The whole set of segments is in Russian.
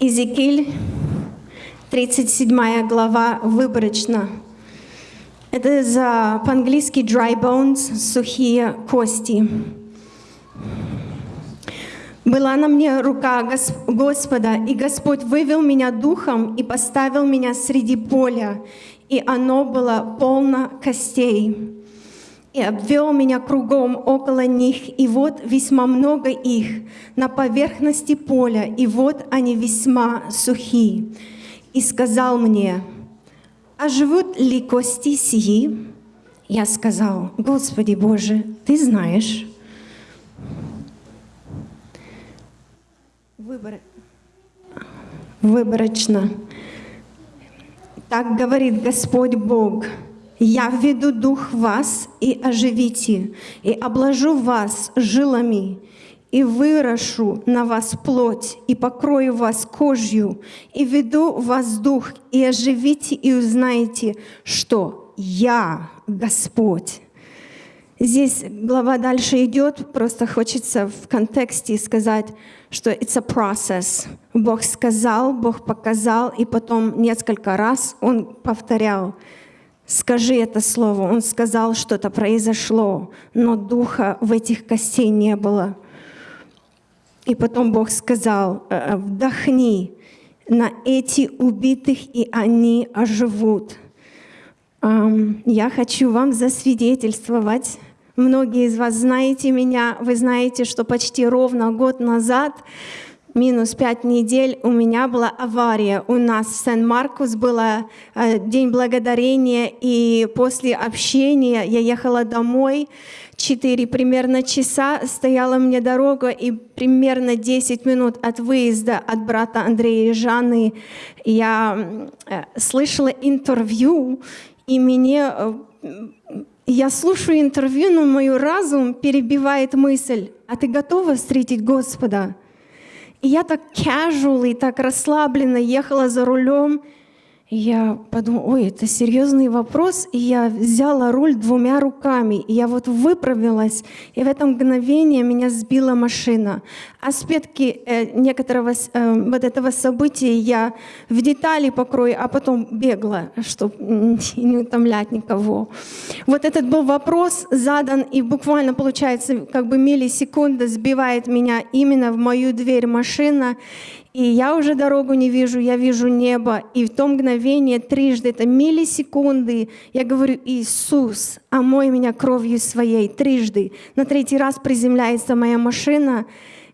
Иезекииль, 37 глава, выборочно. Это по-английски dry bones, сухие кости. Была на мне рука Господа, и Господь вывел меня духом и поставил меня среди поля, и оно было полно костей. И обвел меня кругом около них, и вот весьма много их на поверхности поля, и вот они весьма сухие. И сказал мне, а живут ли кости сии? Я сказал, Господи Боже, Ты знаешь. Выбор... Выборочно. Так говорит Господь Бог. Я введу дух в вас и оживите, и обложу вас жилами, и вырошу на вас плоть, и покрою вас кожью, и веду вас дух, и оживите, и узнаете, что я Господь. Здесь глава дальше идет, просто хочется в контексте сказать, что it's a process. Бог сказал, Бог показал, и потом несколько раз Он повторял, скажи это слово. Он сказал, что-то произошло, но духа в этих костей не было. И потом Бог сказал, «Э, э, вдохни на эти убитых, и они оживут. Я хочу вам засвидетельствовать. Многие из вас знаете меня, вы знаете, что почти ровно год назад минус пять недель у меня была авария. У нас в Сен-Маркус был э, День Благодарения, и после общения я ехала домой, четыре примерно часа стояла мне дорога, и примерно 10 минут от выезда от брата Андрея и Жанны я э, слышала интервью, и мне э, я слушаю интервью, но мой разум перебивает мысль, а ты готова встретить Господа? И я так casual и так расслабленно ехала за рулем, я подумала, ой, это серьезный вопрос, и я взяла руль двумя руками, и я вот выправилась, и в это мгновение меня сбила машина. Аспекты э, некоторого э, вот этого события я в детали покрою, а потом бегла, чтобы не утомлять никого. Вот этот был вопрос задан, и буквально, получается, как бы миллисекунда сбивает меня именно в мою дверь машина, и я уже дорогу не вижу, я вижу небо. И в то мгновение трижды, это миллисекунды, я говорю, Иисус, омой меня кровью своей, трижды. На третий раз приземляется моя машина,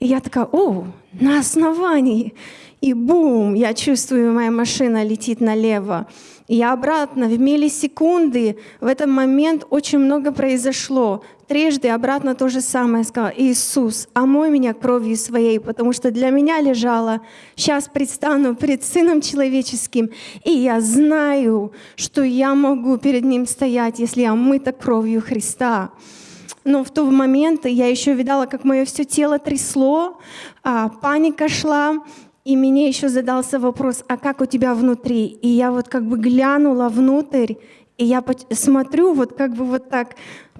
и я такая, о, на основании. И бум, я чувствую, моя машина летит налево. И я обратно в миллисекунды, в этот момент очень много произошло. Трижды обратно то же самое сказала, Иисус, омой меня кровью своей, потому что для меня лежало, сейчас предстану перед Сыном Человеческим, и я знаю, что я могу перед Ним стоять, если я омыта кровью Христа. Но в тот момент я еще видала, как мое все тело трясло, а паника шла, и мне еще задался вопрос, а как у тебя внутри? И я вот как бы глянула внутрь, и я смотрю вот как бы вот так,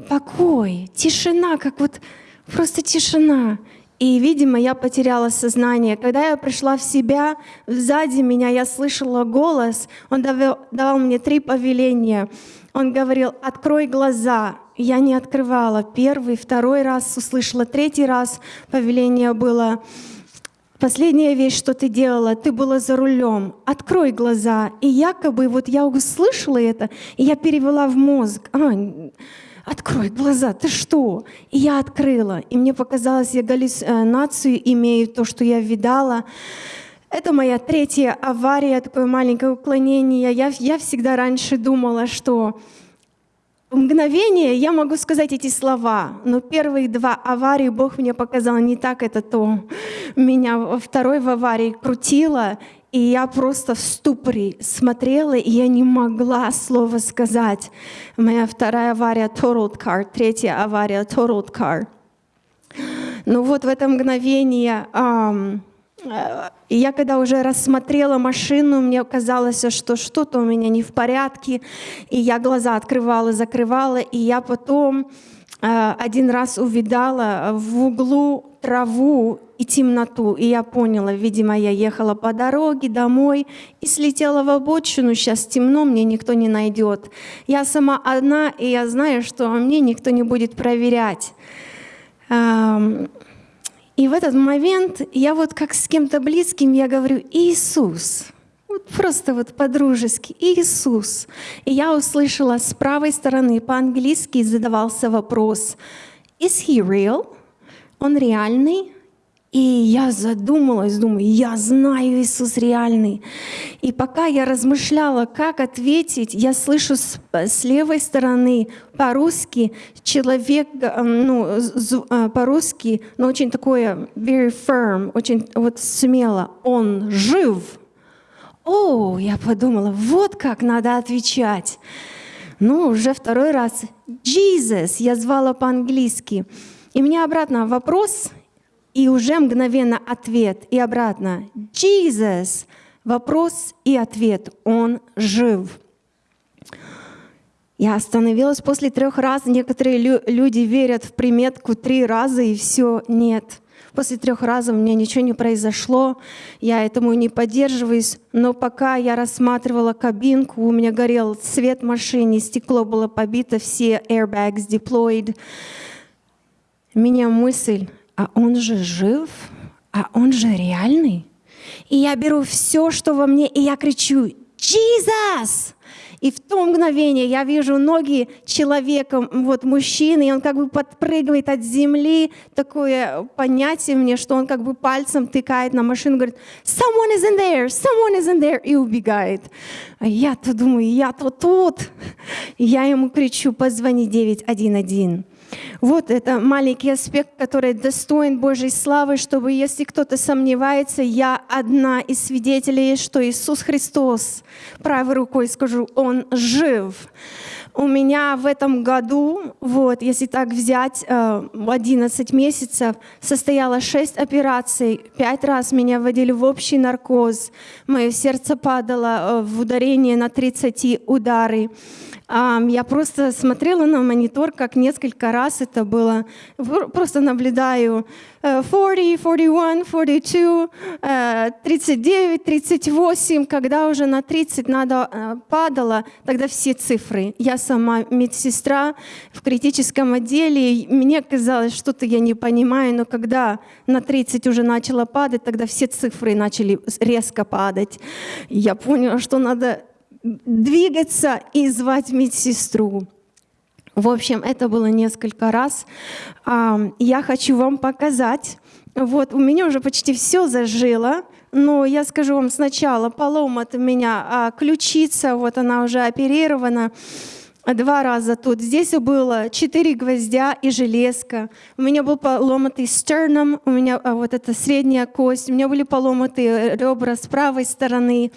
покой, тишина, как вот просто тишина. И, видимо, я потеряла сознание. Когда я пришла в себя, сзади меня я слышала голос, он давал, давал мне три повеления. Он говорил, открой глаза. Я не открывала. Первый, второй раз услышала, третий раз повеление было, Последняя вещь, что ты делала, ты была за рулем. Открой глаза. И якобы вот я услышала это, и я перевела в мозг. А, открой глаза, ты что? И я открыла. И мне показалось, я галлюцинацию имею, то, что я видала. Это моя третья авария, такое маленькое уклонение. Я, я всегда раньше думала, что в мгновение я могу сказать эти слова, но первые два аварии Бог мне показал не так, это то. Меня во второй в аварии крутило, и я просто в ступоре смотрела, и я не могла слова сказать. Моя вторая авария — totaled car, третья авария — totaled car. Ну вот в это мгновение... Um, и я когда уже рассмотрела машину, мне казалось, что что-то у меня не в порядке. И я глаза открывала, закрывала. И я потом э, один раз увидала в углу траву и темноту, и я поняла, видимо, я ехала по дороге домой и слетела в обочину, сейчас темно, мне никто не найдет. Я сама одна, и я знаю, что мне никто не будет проверять. И в этот момент я вот как с кем-то близким, я говорю, Иисус, вот просто вот по-дружески, Иисус. И я услышала с правой стороны по-английски задавался вопрос, is he real? Он реальный? И я задумалась, думаю, я знаю Иисус реальный. И пока я размышляла, как ответить, я слышу с, с левой стороны по-русски человек, э, ну, э, по-русски, но очень такое very firm, очень вот смело, он жив. О, я подумала, вот как надо отвечать. Ну, уже второй раз. Jesus, я звала по-английски. И мне обратно вопрос, и уже мгновенно ответ, и обратно. Jesus, вопрос и ответ, он жив. Я остановилась после трех раз. Некоторые лю- люди верят в приметку три раза и все, нет. После трех раз у меня ничего не произошло, я этому не поддерживаюсь, но пока я рассматривала кабинку, у меня горел свет в машине, стекло было побито, все airbags deployed. Меня мысль, а он же жив, а он же реальный. И я беру все, что во мне, и я кричу «Jesus!» И в то мгновение я вижу ноги человека, вот мужчины, и он как бы подпрыгивает от земли, такое понятие мне, что он как бы пальцем тыкает на машину, говорит, someone is in there, someone is in there, и убегает. А я-то думаю, я-то тут. И я ему кричу, позвони 911. Вот это маленький аспект, который достоин Божьей славы, чтобы если кто-то сомневается, я одна из свидетелей, что Иисус Христос, правой рукой скажу, Он жив. У меня в этом году, вот, если так взять, э, в 11 месяцев состояло 6 операций, 5 раз меня вводили в общий наркоз, мое сердце падало э, в ударение на 30 удары. Я просто смотрела на монитор, как несколько раз это было. Просто наблюдаю 40, 41, 42, 39, 38. Когда уже на 30 надо э, падало, тогда все цифры. Я сама медсестра в критическом отделе. Мне казалось, что-то я не понимаю, но когда на 30 уже начала падать, тогда все цифры начали резко падать. Я поняла, что надо двигаться и звать медсестру. В общем, это было несколько раз. Я хочу вам показать. Вот, у меня уже почти все зажило, но я скажу вам сначала, поломат у меня а ключица, вот она уже оперирована два раза тут. Здесь было четыре гвоздя и железка. У меня был поломатый стерном, у меня а, вот эта средняя кость, у меня были поломатые ребра с правой стороны,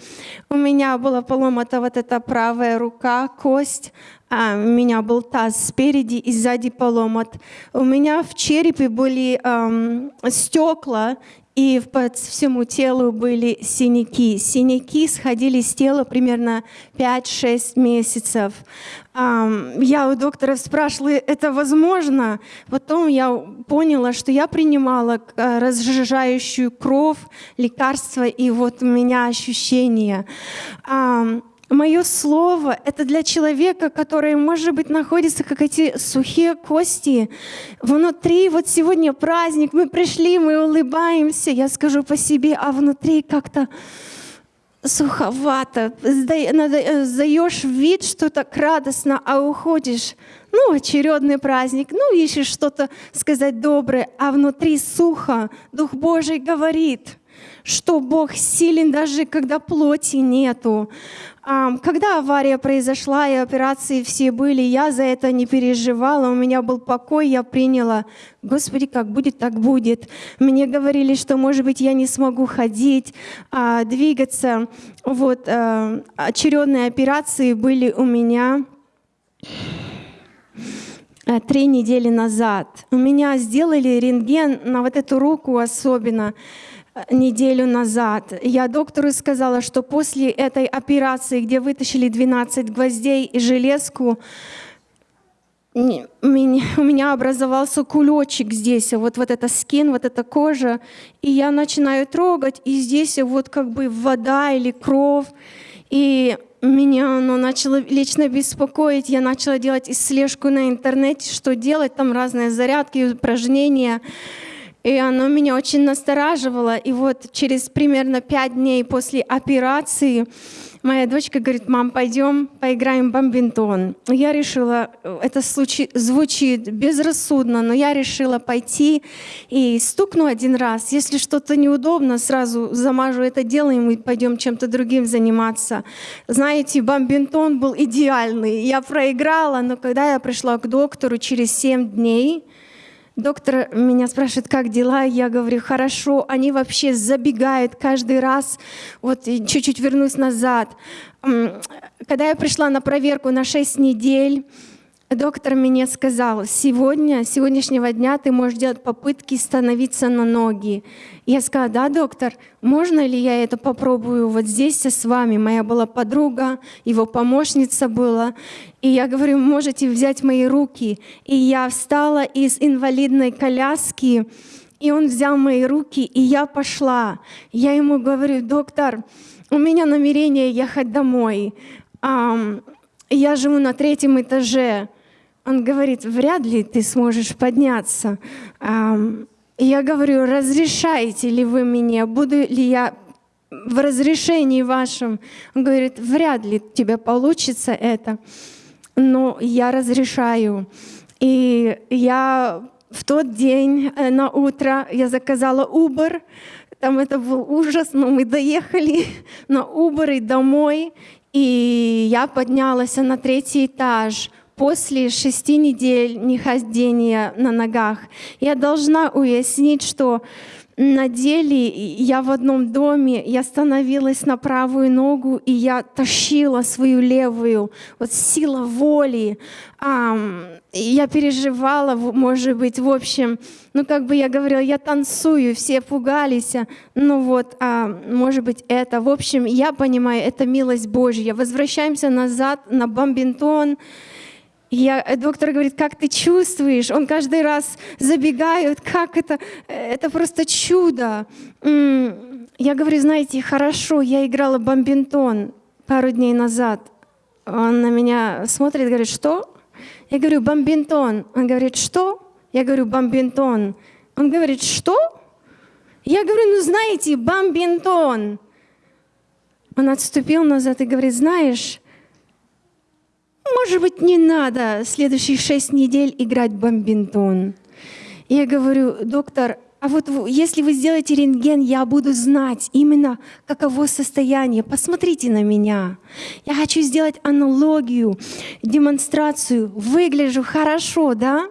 у меня была поломата вот эта правая рука, кость, а, у меня был таз спереди и сзади поломат. У меня в черепе были эм, стекла и по всему телу были синяки. Синяки сходили с тела примерно 5-6 месяцев. Я у доктора спрашивала, это возможно? Потом я поняла, что я принимала э, разжижающую кровь, лекарства, и вот у меня ощущения. Мое слово — это для человека, который, может быть, находится как эти сухие кости. Внутри, вот сегодня праздник, мы пришли, мы улыбаемся, я скажу по себе, а внутри как-то суховато. Сдаешь вид, что так радостно, а уходишь. Ну, очередный праздник, ну, ищешь что-то сказать доброе, а внутри сухо. Дух Божий говорит, что Бог силен даже когда плоти нету. Когда авария произошла и операции все были, я за это не переживала, у меня был покой, я приняла, Господи, как будет, так будет. Мне говорили, что, может быть, я не смогу ходить, а, двигаться. Вот, а, очередные операции были у меня три недели назад. У меня сделали рентген на вот эту руку особенно неделю назад. Я доктору сказала, что после этой операции, где вытащили 12 гвоздей и железку, у меня образовался кулечек здесь, вот, вот эта скин, вот эта кожа, и я начинаю трогать, и здесь вот как бы вода или кровь, и меня оно начало лично беспокоить, я начала делать слежку на интернете, что делать, там разные зарядки, упражнения, и оно меня очень настораживало. И вот через примерно пять дней после операции моя дочка говорит, мам, пойдем поиграем в бомбинтон. Я решила, это звучит безрассудно, но я решила пойти и стукну один раз. Если что-то неудобно, сразу замажу это дело, и мы пойдем чем-то другим заниматься. Знаете, бомбинтон был идеальный. Я проиграла, но когда я пришла к доктору через 7 дней, Доктор меня спрашивает, как дела? Я говорю, хорошо. Они вообще забегают каждый раз. Вот чуть-чуть вернусь назад. Когда я пришла на проверку на 6 недель, доктор мне сказал, сегодня, с сегодняшнего дня ты можешь делать попытки становиться на ноги. Я сказала, да, доктор, можно ли я это попробую вот здесь с вами? Моя была подруга, его помощница была. И я говорю, можете взять мои руки. И я встала из инвалидной коляски, и он взял мои руки, и я пошла. Я ему говорю, доктор, у меня намерение ехать домой. Я живу на третьем этаже. Он говорит, вряд ли ты сможешь подняться. И я говорю, разрешаете ли вы мне, буду ли я в разрешении вашем? Он говорит, вряд ли тебе получится это, но я разрешаю. И я в тот день э, на утро я заказала Uber, там это был ужас, но мы доехали на Uber и домой, и я поднялась на третий этаж после шести недель нехождения на ногах. Я должна уяснить, что на деле я в одном доме, я становилась на правую ногу, и я тащила свою левую. Вот сила воли. И я переживала, может быть, в общем, ну, как бы я говорила, я танцую, все пугались. а, Ну вот, а, может быть, это. В общем, я понимаю, это милость Божья. Возвращаемся назад на бомбинтон. Я, э, доктор говорит, как ты чувствуешь? Он каждый раз забегает, как это? Это просто чудо. Я говорю, знаете, хорошо, я играла бомбинтон пару дней назад. Он на меня смотрит, говорит, что? Я говорю, бомбинтон. Он говорит, что? Я говорю, бомбинтон. Он говорит, что? Я говорю, ну знаете, бомбинтон. Он отступил назад и говорит, знаешь, может быть, не надо следующие шесть недель играть бомбинтон. Я говорю, доктор, а вот если вы сделаете рентген, я буду знать именно, каково состояние. Посмотрите на меня. Я хочу сделать аналогию, демонстрацию. Выгляжу хорошо, да?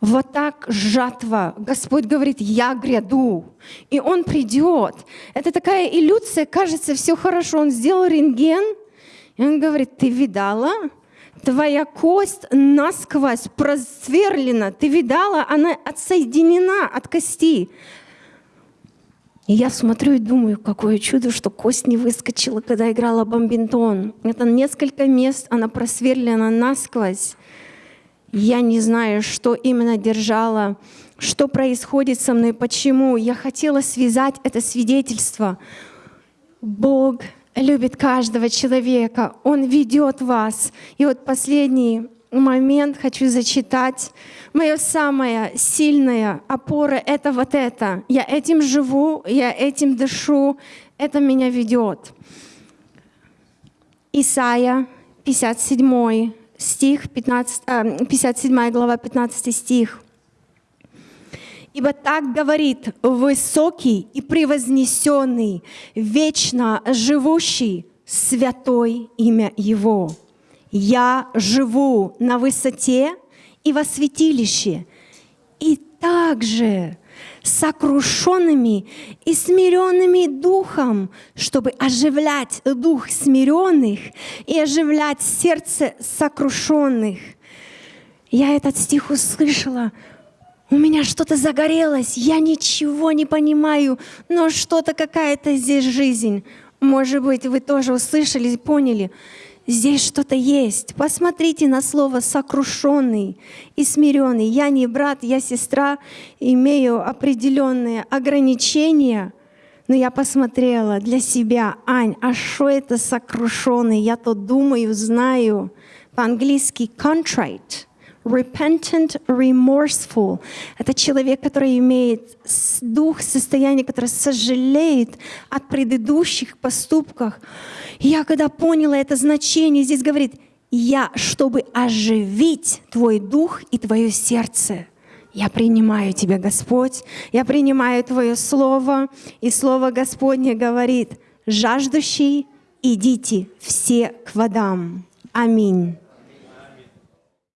Вот так жатва. Господь говорит, я гряду. И Он придет. Это такая иллюзия, кажется, все хорошо. Он сделал рентген, и он говорит, ты видала? Твоя кость насквозь просверлена. Ты видала? Она отсоединена от кости. И я смотрю и думаю, какое чудо, что кость не выскочила, когда играла бомбинтон. Это несколько мест, она просверлена насквозь. Я не знаю, что именно держала, что происходит со мной, почему. Я хотела связать это свидетельство. Бог любит каждого человека, Он ведет вас. И вот последний момент хочу зачитать. Моя самая сильная опора — это вот это. Я этим живу, я этим дышу, это меня ведет. Исайя, 57 стих, 15, а, 57 глава, 15 стих. Ибо так говорит высокий и превознесенный, вечно живущий, святой имя Его. Я живу на высоте и во святилище, и также сокрушенными и смиренными духом, чтобы оживлять дух смиренных и оживлять сердце сокрушенных. Я этот стих услышала, у меня что-то загорелось, я ничего не понимаю, но что-то какая-то здесь жизнь. Может быть, вы тоже услышали, поняли. Здесь что-то есть. Посмотрите на слово сокрушенный и смиренный. Я не брат, я сестра, имею определенные ограничения. Но я посмотрела для себя, Ань, а что это сокрушенный? Я то думаю, знаю. По-английски contrite. Repentant, remorseful. Это человек, который имеет дух, состояние, которое сожалеет от предыдущих поступках. Я когда поняла это значение, здесь говорит, я, чтобы оживить твой дух и твое сердце. Я принимаю Тебя, Господь, я принимаю Твое Слово, и Слово Господне говорит, жаждущий, идите все к водам. Аминь.